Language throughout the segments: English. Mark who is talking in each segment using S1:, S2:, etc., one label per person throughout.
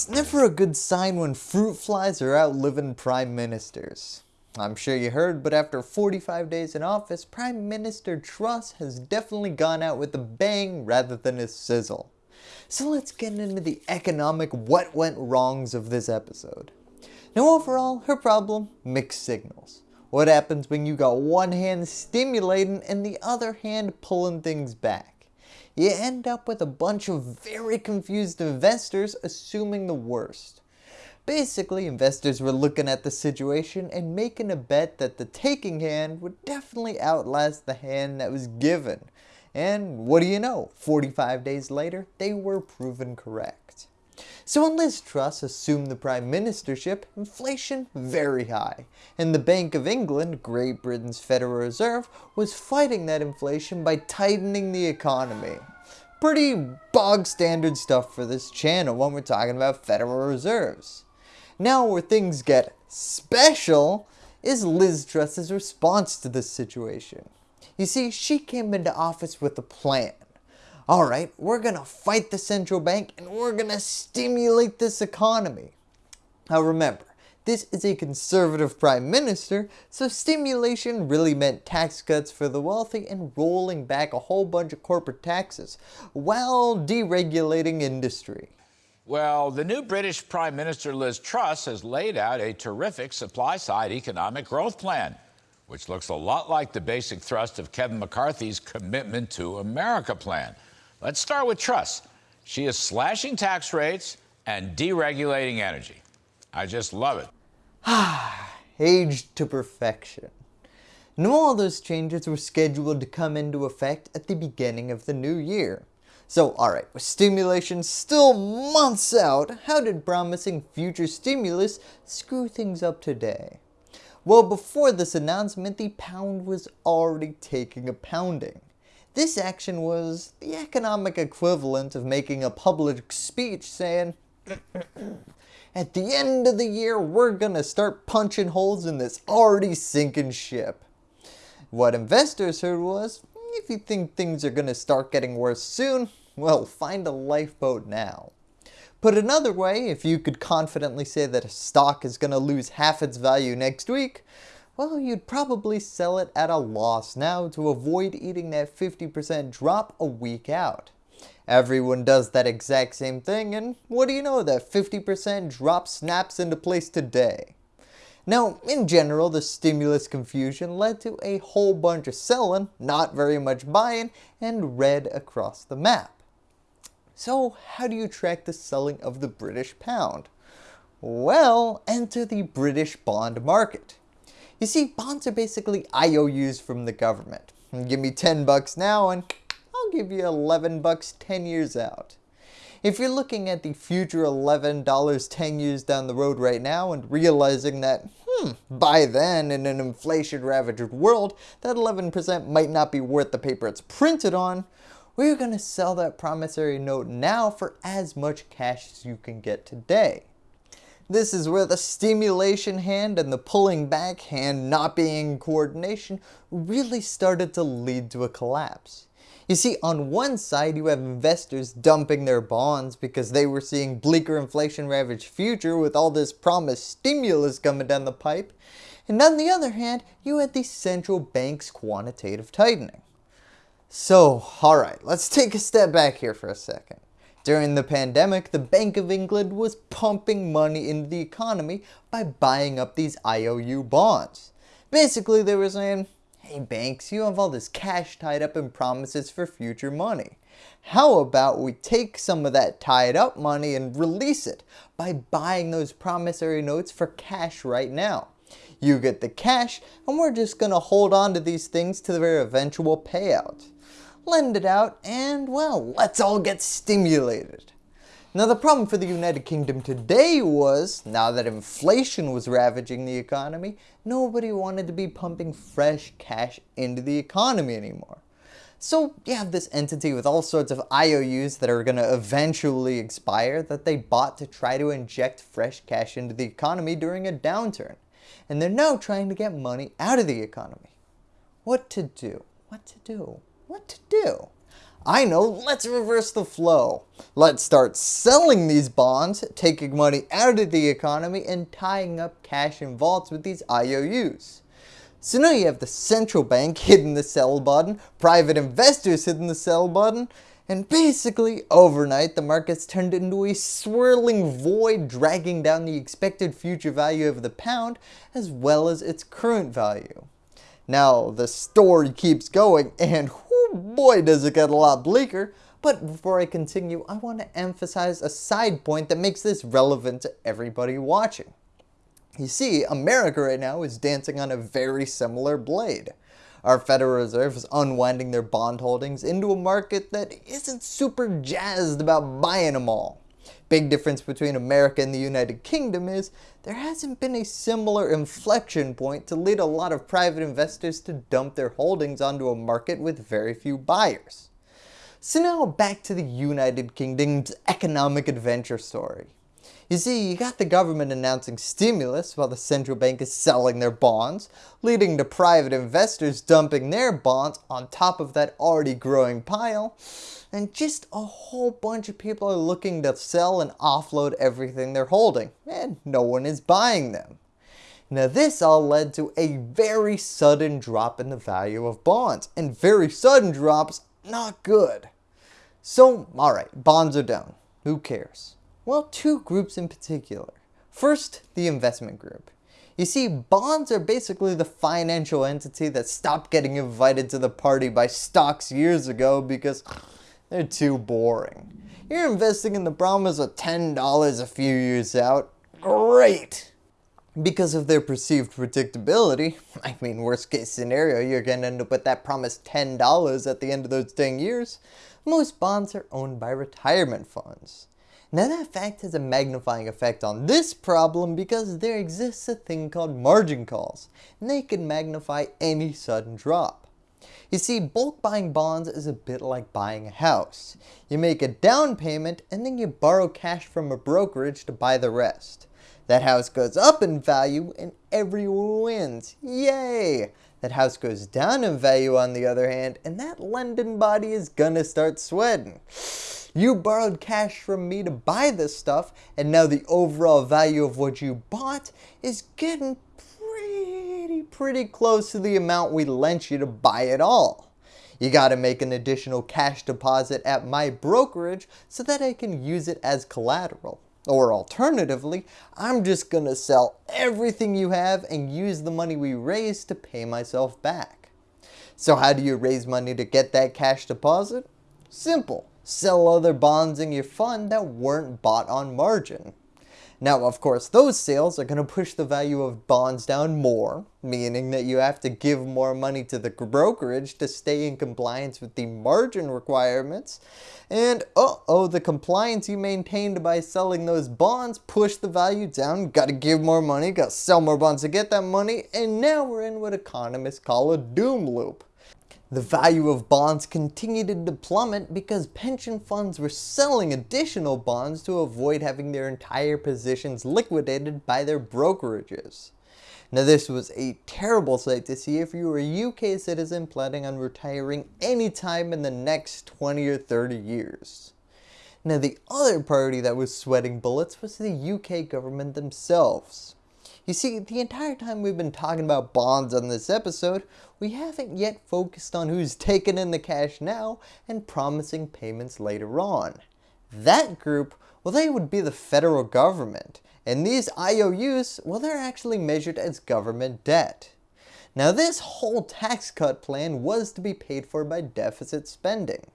S1: It's never a good sign when fruit flies are out living prime ministers. I'm sure you heard, but after 45 days in office, Prime Minister Truss has definitely gone out with a bang rather than a sizzle. So let's get into the economic what went wrongs of this episode. Now overall, her problem, mixed signals. What happens when you got one hand stimulating and the other hand pulling things back? You end up with a bunch of very confused investors assuming the worst. Basically, investors were looking at the situation and making a bet that the taking hand would definitely outlast the hand that was given. And what do you know, 45 days later, they were proven correct. So when Liz Truss assumed the prime ministership, inflation very high, and the Bank of England, Great Britain's Federal Reserve, was fighting that inflation by tightening the economy. Pretty bog standard stuff for this channel when we're talking about Federal Reserves. Now where things get special is Liz Truss's response to this situation. You see, she came into office with a plan alright, we're going to fight the central bank and we're going to stimulate this economy. Now remember, this is a conservative prime minister, so stimulation really meant tax cuts for the wealthy and rolling back a whole bunch of corporate taxes, while deregulating industry.
S2: Well, the new British Prime Minister Liz Truss has laid out a terrific supply-side economic growth plan, which looks a lot like the basic thrust of Kevin McCarthy's Commitment to America plan. Let's start with Truss. She is slashing tax rates and deregulating energy. I just love
S1: it. Aged to perfection. Now all those changes were scheduled to come into effect at the beginning of the new year. So alright, with stimulation still months out, how did promising future stimulus screw things up today? Well before this announcement, the pound was already taking a pounding. This action was the economic equivalent of making a public speech saying, at the end of the year we're gonna start punching holes in this already sinking ship. What investors heard was, if you think things are gonna start getting worse soon, well find a lifeboat now. Put another way, if you could confidently say that a stock is gonna lose half its value next week, well, you'd probably sell it at a loss now to avoid eating that 50% drop a week out. Everyone does that exact same thing and what do you know that 50% drop snaps into place today. Now, in general, the stimulus confusion led to a whole bunch of selling, not very much buying, and red across the map. So how do you track the selling of the British pound? Well, enter the British bond market. You see, bonds are basically IOUs from the government. Give me 10 bucks now and I'll give you 11 bucks 10 years out. If you're looking at the future $11 10 years down the road right now and realizing that, hmm, by then in an inflation ravaged world, that 11% might not be worth the paper it's printed on, we're going to sell that promissory note now for as much cash as you can get today. This is where the stimulation hand and the pulling back hand not being in coordination really started to lead to a collapse. You see, on one side you have investors dumping their bonds because they were seeing bleaker inflation ravaged future with all this promised stimulus coming down the pipe, and on the other hand, you had the central bank's quantitative tightening. So, alright, let's take a step back here for a second. During the pandemic, the Bank of England was pumping money into the economy by buying up these IOU bonds. Basically, they were saying, hey banks, you have all this cash tied up in promises for future money. How about we take some of that tied up money and release it by buying those promissory notes for cash right now. You get the cash and we're just going to hold on to these things to their eventual payout lend it out, and well, let's all get stimulated. Now the problem for the United Kingdom today was, now that inflation was ravaging the economy, nobody wanted to be pumping fresh cash into the economy anymore. So you have this entity with all sorts of IOUs that are going to eventually expire that they bought to try to inject fresh cash into the economy during a downturn. And they're now trying to get money out of the economy. What to do? What to do? What to do. I know, let's reverse the flow. Let's start selling these bonds, taking money out of the economy and tying up cash in vaults with these IOUs. So now you have the central bank hitting the sell button, private investors hitting the sell button, and basically overnight the markets turned into a swirling void dragging down the expected future value of the pound as well as its current value. Now the story keeps going and boy does it get a lot bleaker, but before I continue I want to emphasize a side point that makes this relevant to everybody watching. You see, America right now is dancing on a very similar blade. Our Federal Reserve is unwinding their bond holdings into a market that isn't super jazzed about buying them all. Big difference between America and the United Kingdom is there hasn't been a similar inflection point to lead a lot of private investors to dump their holdings onto a market with very few buyers. So now back to the United Kingdom's economic adventure story. You see, you got the government announcing stimulus while the central bank is selling their bonds, leading to private investors dumping their bonds on top of that already growing pile, and just a whole bunch of people are looking to sell and offload everything they're holding, and no one is buying them. Now this all led to a very sudden drop in the value of bonds, and very sudden drops, not good. So alright, bonds are down, who cares? Well, two groups in particular. First, the investment group. You see, bonds are basically the financial entity that stopped getting invited to the party by stocks years ago because they're too boring. You're investing in the promise of $10 a few years out. Great! Because of their perceived predictability, I mean worst case scenario, you're going to end up with that promised $10 at the end of those 10 years, most bonds are owned by retirement funds. Now that fact has a magnifying effect on this problem because there exists a thing called margin calls, and they can magnify any sudden drop. You see, bulk buying bonds is a bit like buying a house. You make a down payment and then you borrow cash from a brokerage to buy the rest. That house goes up in value and everyone wins. Yay! That house goes down in value on the other hand and that lending body is gonna start sweating. You borrowed cash from me to buy this stuff and now the overall value of what you bought is getting pretty, close to the amount we lent you to buy it all. You gotta make an additional cash deposit at my brokerage so that I can use it as collateral. Or alternatively, I'm just gonna sell everything you have and use the money we raised to pay myself back. So how do you raise money to get that cash deposit? Simple sell other bonds in your fund that weren't bought on margin. Now of course those sales are going to push the value of bonds down more, meaning that you have to give more money to the brokerage to stay in compliance with the margin requirements, and uh oh the compliance you maintained by selling those bonds pushed the value down, gotta give more money, gotta sell more bonds to get that money, and now we're in what economists call a doom loop. The value of bonds continued to plummet because pension funds were selling additional bonds to avoid having their entire positions liquidated by their brokerages. Now this was a terrible sight to see if you were a UK citizen planning on retiring anytime in the next 20 or 30 years. Now the other party that was sweating bullets was the UK government themselves. You see, the entire time we've been talking about bonds on this episode, we haven't yet focused on who's taking in the cash now and promising payments later on. That group, well they would be the federal government, and these IOUs, well they're actually measured as government debt. Now this whole tax cut plan was to be paid for by deficit spending.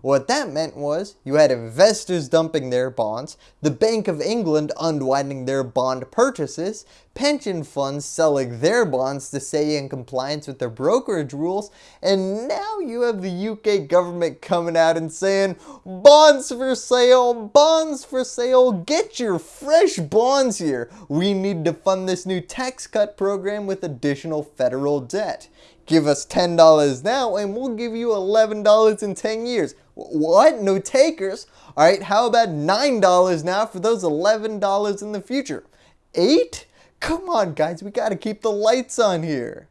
S1: What that meant was you had investors dumping their bonds, the Bank of England unwinding their bond purchases, pension funds selling their bonds to stay in compliance with their brokerage rules, and now you have the UK government coming out and saying, bonds for sale, bonds for sale, get your fresh bonds here. We need to fund this new tax cut program with additional federal debt. Give us $10 now and we'll give you $11 in 10 years. What? No takers? Alright, how about $9 now for those $11 in the future? 8? Come on guys, we gotta keep the lights on here.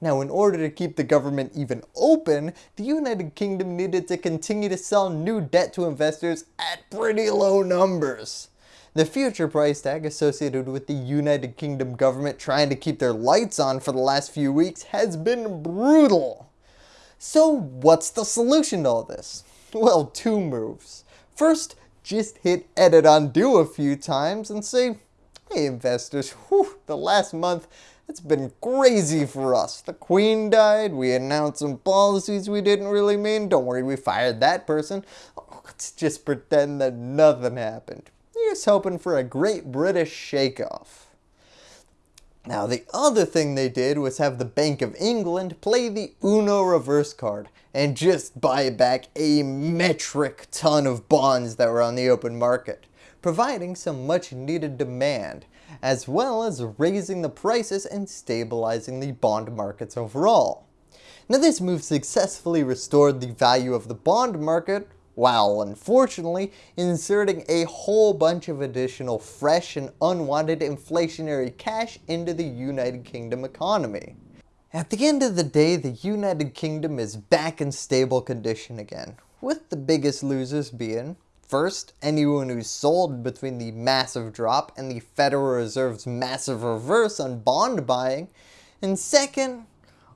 S1: Now in order to keep the government even open, the United Kingdom needed to continue to sell new debt to investors at pretty low numbers. The future price tag associated with the United Kingdom government trying to keep their lights on for the last few weeks has been brutal. So what's the solution to all this? Well, two moves. First, just hit edit undo a few times and say, hey investors, whew, the last month it's been crazy for us. The queen died, we announced some policies we didn't really mean, don't worry we fired that person. Let's just pretend that nothing happened. Here's hoping for a great British shake-off. Now the other thing they did was have the Bank of England play the Uno reverse card and just buy back a metric ton of bonds that were on the open market, providing some much needed demand, as well as raising the prices and stabilizing the bond markets overall. Now this move successfully restored the value of the bond market while unfortunately inserting a whole bunch of additional fresh and unwanted inflationary cash into the United Kingdom economy. At the end of the day, the United Kingdom is back in stable condition again, with the biggest losers being First, anyone who sold between the massive drop and the Federal Reserve's massive reverse on bond buying, and second,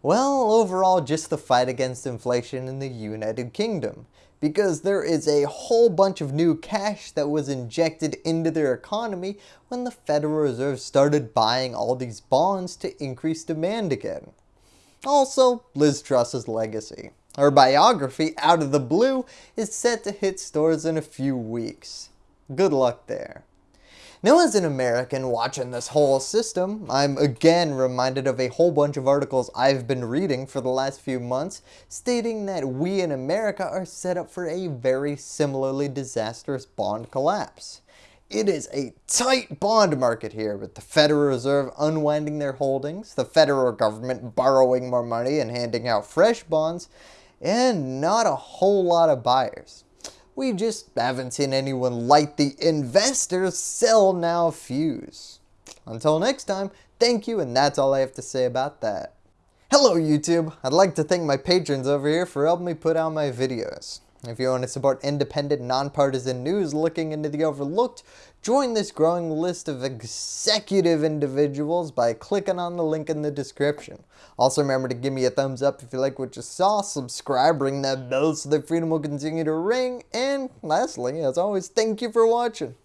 S1: well, overall just the fight against inflation in the United Kingdom, because there is a whole bunch of new cash that was injected into their economy when the Federal Reserve started buying all these bonds to increase demand again. Also, Liz Truss's legacy. Her biography, Out of the Blue, is set to hit stores in a few weeks. Good luck there. Now as an American watching this whole system, I'm again reminded of a whole bunch of articles I've been reading for the last few months stating that we in America are set up for a very similarly disastrous bond collapse. It is a tight bond market here with the Federal Reserve unwinding their holdings, the federal government borrowing more money and handing out fresh bonds, and not a whole lot of buyers. We just haven't seen anyone like the investors sell now fuse. Until next time, thank you and that's all I have to say about that. Hello YouTube! I'd like to thank my patrons over here for helping me put out my videos. If you want to support independent, nonpartisan news looking into the overlooked, join this growing list of executive individuals by clicking on the link in the description. Also remember to give me a thumbs up if you like what you saw, subscribe, ring that bell so that freedom will continue to ring, and lastly, as always, thank you for watching.